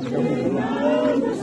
せの!